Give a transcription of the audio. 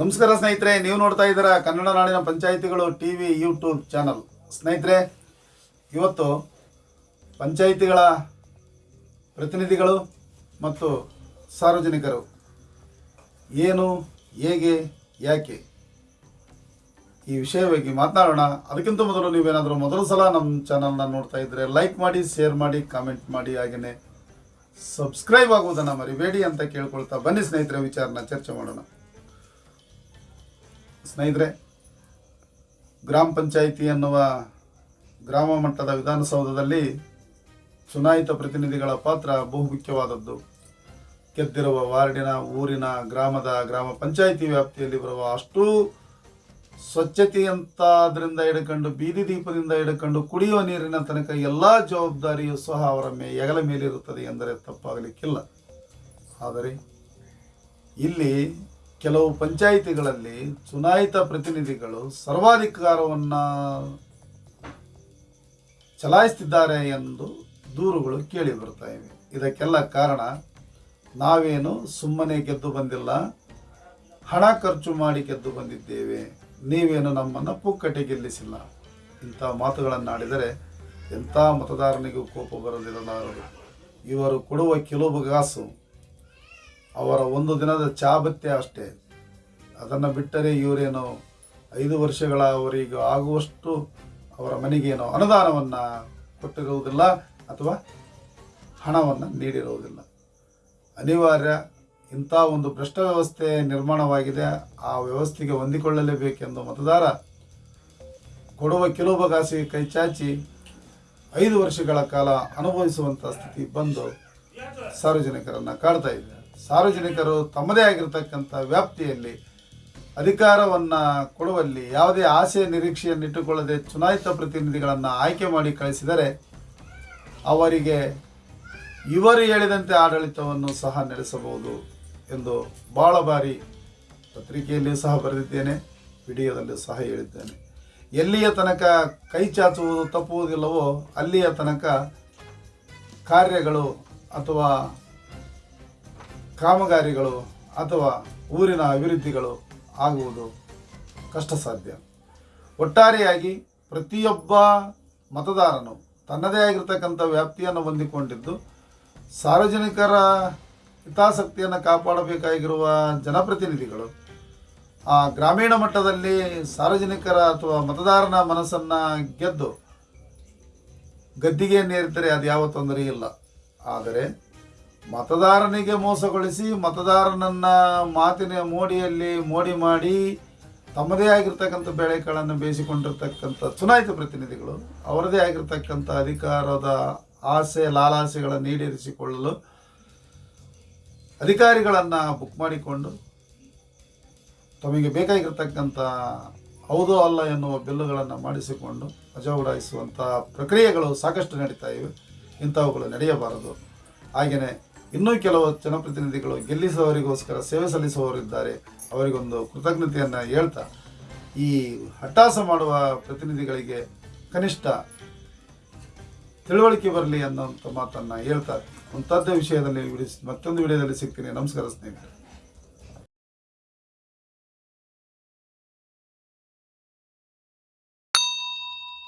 ನಮಸ್ಕಾರ ಸ್ನೇಹಿತರೆ, ನೀವು ನೋಡ್ತಾ ಇದ್ದೀರಾ ಕನ್ನಡ ನಾಡಿನ ಪಂಚಾಯಿತಿಗಳು ಟಿ ವಿ ಯೂಟ್ಯೂಬ್ ಚಾನಲ್. ಸ್ನೇಹಿತರೆ, ಇವತ್ತು ಪಂಚಾಯಿತಿಗಳ ಪ್ರತಿನಿಧಿಗಳು ಮತ್ತು ಸಾರ್ವಜನಿಕರು ಏನು, ಹೇಗೆ, ಯಾಕೆ ಈ ವಿಷಯವಾಗಿ ಮಾತನಾಡೋಣ. ಅದಕ್ಕಿಂತ ಮೊದಲು ನೀವೇನಾದರೂ ಮೊದಲ ಸಲ ನಮ್ಮ ಚಾನಲ್ನ ನೋಡ್ತಾ ಇದ್ದರೆ ಲೈಕ್ ಮಾಡಿ, ಶೇರ್ ಮಾಡಿ, ಕಾಮೆಂಟ್ ಮಾಡಿ ಹಾಗೆಯೇ ಸಬ್ಸ್ಕ್ರೈಬ್ ಆಗುವುದನ್ನು ಮರಿಬೇಡಿ ಅಂತ ಕೇಳ್ಕೊಳ್ತಾ ಬನ್ನಿ ಸ್ನೇಹಿತರೆ, ವಿಚಾರನ ಚರ್ಚೆ ಮಾಡೋಣ. ಸ್ನೇಹಿತರೆ, ಗ್ರಾಮ ಪಂಚಾಯಿತಿ ಎನ್ನುವ ಗ್ರಾಮ ಮಟ್ಟದ ವಿಧಾನಸೌಧದಲ್ಲಿ ಚುನಾಯಿತ ಪ್ರತಿನಿಧಿಗಳ ಪಾತ್ರ ಬಹುಮುಖ್ಯವಾದದ್ದು. ಗೆದ್ದಿರುವ ವಾರ್ಡಿನ, ಊರಿನ, ಗ್ರಾಮದ, ಗ್ರಾಮ ಪಂಚಾಯಿತಿ ವ್ಯಾಪ್ತಿಯಲ್ಲಿ ಬರುವ ಅಷ್ಟೂ ಸ್ವಚ್ಛತೆಯಂತಾದ್ರಿಂದ ಹಿಡ್ಕೊಂಡು, ಬೀದಿ ದೀಪದಿಂದ ಹಿಡ್ಕೊಂಡು ಕುಡಿಯುವ ನೀರಿನ ತನಕ ಎಲ್ಲ ಜವಾಬ್ದಾರಿಯೂ ಸಹ ಅವರ ಮೇ, ಹೆಗಲ ಮೇಲಿರುತ್ತದೆ ಎಂದರೆ ತಪ್ಪಾಗಲಿಕ್ಕಿಲ್ಲ. ಆದರೆ ಇಲ್ಲಿ ಕೆಲವು ಪಂಚಾಯಿತಿಗಳಲ್ಲಿ ಚುನಾಯಿತ ಪ್ರತಿನಿಧಿಗಳು ಸರ್ವಾಧಿಕಾರವನ್ನು ಚಲಾಯಿಸ್ತಿದ್ದಾರೆ ಎಂದು ದೂರುಗಳು ಕೇಳಿ ಬರ್ತಾ ಇವೆ. ಇದಕ್ಕೆಲ್ಲ ಕಾರಣ ನಾವೇನು ಸುಮ್ಮನೆ ಗೆದ್ದು ಬಂದಿಲ್ಲ, ಹಣ ಖರ್ಚು ಮಾಡಿ ಗೆದ್ದು ಬಂದಿದ್ದೇವೆ, ನೀವೇನು ನಮ್ಮನ್ನು ಪುಕ್ಕಟೆ ಗೆಲ್ಲಿಸಿಲ್ಲ. ಇಂಥ ಮಾತುಗಳನ್ನು ಆಡಿದರೆ ಎಂಥ ಮತದಾರನಿಗೂ ಕೋಪ ಬರದಿರಲಾರದು. ಇವರು ಕೊಡುವ ಕೆಲವು ಗಾಸು ಅವರ ಒಂದು ದಿನದ ಚಾಬತ್ಯ ಅಷ್ಟೇ. ಅದನ್ನು ಬಿಟ್ಟರೆ ಇವರೇನು ಐದು ವರ್ಷಗಳ ಅವರಿಗೆ ಆಗುವಷ್ಟು ಅವರ ಮನೆಗೇನೋ ಅನುದಾನವನ್ನು ಕೊಟ್ಟಿರುವುದಿಲ್ಲ ಅಥವಾ ಹಣವನ್ನು ನೀಡಿರುವುದಿಲ್ಲ. ಅನಿವಾರ್ಯ ಇಂಥ ಒಂದು ಭ್ರಷ್ಟ ವ್ಯವಸ್ಥೆ ನಿರ್ಮಾಣವಾಗಿದೆ. ಆ ವ್ಯವಸ್ಥೆಗೆ ಹೊಂದಿಕೊಳ್ಳಲೇಬೇಕೆಂದು ಮತದಾರ ಕೊಡುವ ಕೆಲವು ಬಗಾಸಿಗೆ ಕೈ ಚಾಚಿ ಐದು ವರ್ಷಗಳ ಕಾಲ ಅನುಭವಿಸುವಂಥ ಸ್ಥಿತಿ ಬಂದು ಸಾರ್ವಜನಿಕರನ್ನು ಕಾಡ್ತಾ ಇದೆ. ಸಾರ್ವಜನಿಕರು ತಮ್ಮದೇ ಆಗಿರತಕ್ಕಂಥ ವ್ಯಾಪ್ತಿಯಲ್ಲಿ ಅಧಿಕಾರವನ್ನು ಕೊಡುವಲ್ಲಿ ಯಾವುದೇ ಆಸೆ ನಿರೀಕ್ಷೆಯನ್ನಿಟ್ಟುಕೊಳ್ಳದೆ ಚುನಾಯಿತ ಪ್ರತಿನಿಧಿಗಳನ್ನು ಆಯ್ಕೆ ಮಾಡಿ ಕಳಿಸಿದರೆ ಅವರಿಗೆ ಇವರು ಹೇಳಿದಂತೆ ಆಡಳಿತವನ್ನು ಸಹ ನಡೆಸಬಹುದು ಎಂದು ಭಾಳ ಬಾರಿ ಪತ್ರಿಕೆಯಲ್ಲಿಯೂ ಸಹ ಬರೆದಿದ್ದೇನೆ, ವಿಡಿಯೋದಲ್ಲೂ ಸಹ ಹೇಳಿದ್ದೇನೆ. ಎಲ್ಲಿಯ ತನಕ ಕೈ ಚಾಚುವುದು ತಪ್ಪುವುದಿಲ್ಲವೋ ಅಲ್ಲಿಯ ತನಕ ಕಾರ್ಯಗಳು ಅಥವಾ ಕಾಮಗಾರಿಗಳು ಅಥವಾ ಊರಿನ ಅಭಿವೃದ್ಧಿಗಳು ಆಗುವುದು ಕಷ್ಟ ಸಾಧ್ಯ ಒಟ್ಟಾರೆಯಾಗಿ ಪ್ರತಿಯೊಬ್ಬ ಮತದಾರನು ತನ್ನದೇ ಆಗಿರತಕ್ಕಂಥ ವ್ಯಾಪ್ತಿಯನ್ನು ಹೊಂದಿಕೊಂಡಿದ್ದು, ಸಾರ್ವಜನಿಕರ ಹಿತಾಸಕ್ತಿಯನ್ನು ಕಾಪಾಡಬೇಕಾಗಿರುವ ಜನಪ್ರತಿನಿಧಿಗಳು, ಆ ಗ್ರಾಮೀಣ ಮಟ್ಟದಲ್ಲಿ ಸಾರ್ವಜನಿಕರ ಅಥವಾ ಮತದಾರನ ಮನಸ್ಸನ್ನು ಗೆದ್ದು ಗದ್ದಿಗೆಯನ್ನೇರಿದ್ದರೆ ಅದು ಯಾವ ತೊಂದರೆ ಇಲ್ಲ. ಆದರೆ ಮತದಾರನಿಗೆ ಮೋಸಗೊಳಿಸಿ ಮತದಾರನನ್ನ ಮಾತಿನ ಮೋಡಿಯಲ್ಲಿ ಮೋಡಿ ಮಾಡಿ ತಮ್ಮದೇ ಆಗಿರ್ತಕ್ಕಂಥ ಬೆಳೆಗಳನ್ನು ಬೇಯಿಸಿಕೊಂಡಿರ್ತಕ್ಕಂಥ ಚುನಾಯಿತ ಪ್ರತಿನಿಧಿಗಳು, ಅವರದೇ ಆಗಿರ್ತಕ್ಕಂಥ ಅಧಿಕಾರದ ಆಸೆ, ಲಾಲಾಸೆಗಳನ್ನು ಈಡೇರಿಸಿಕೊಳ್ಳಲು ಅಧಿಕಾರಿಗಳನ್ನು ಬುಕ್ ಮಾಡಿಕೊಂಡು ತಮಗೆ ಬೇಕಾಗಿರ್ತಕ್ಕಂಥ ಹೌದೋ ಅಲ್ಲ ಎನ್ನುವ ಬಿಲ್ಲುಗಳನ್ನು ಮಾಡಿಸಿಕೊಂಡು ಮಜಾ ಉಡಾಯಿಸುವಂಥ ಪ್ರಕ್ರಿಯೆಗಳು ಸಾಕಷ್ಟು ನಡೀತಾ ಇವೆ. ಇಂಥವುಗಳು ನಡೆಯಬಾರದು. ಹಾಗೆಯೇ ಇನ್ನೂ ಕೆಲವು ಜನಪ್ರತಿನಿಧಿಗಳು ಗೆಲ್ಲಿಸುವವರಿಗೋಸ್ಕರ ಸೇವೆ ಸಲ್ಲಿಸುವವರಿದ್ದಾರೆ. ಅವರಿಗೊಂದು ಕೃತಜ್ಞತೆಯನ್ನು ಹೇಳ್ತಾ, ಈ ಹಟ್ಟಾಸ ಮಾಡುವ ಪ್ರತಿನಿಧಿಗಳಿಗೆ ಕನಿಷ್ಠ ತಿಳುವಳಿಕೆ ಬರಲಿ ಅನ್ನೋಂಥ ಮಾತನ್ನು ಹೇಳ್ತಾರೆ ಅಂಥದ್ದೇ ವಿಷಯದಲ್ಲಿ ಮತ್ತೊಂದು ವಿಡಿಯೋದಲ್ಲಿ ಸಿಗ್ತೀನಿ. ನಮಸ್ಕಾರ ಸ್ನೇಹಿತರೆ.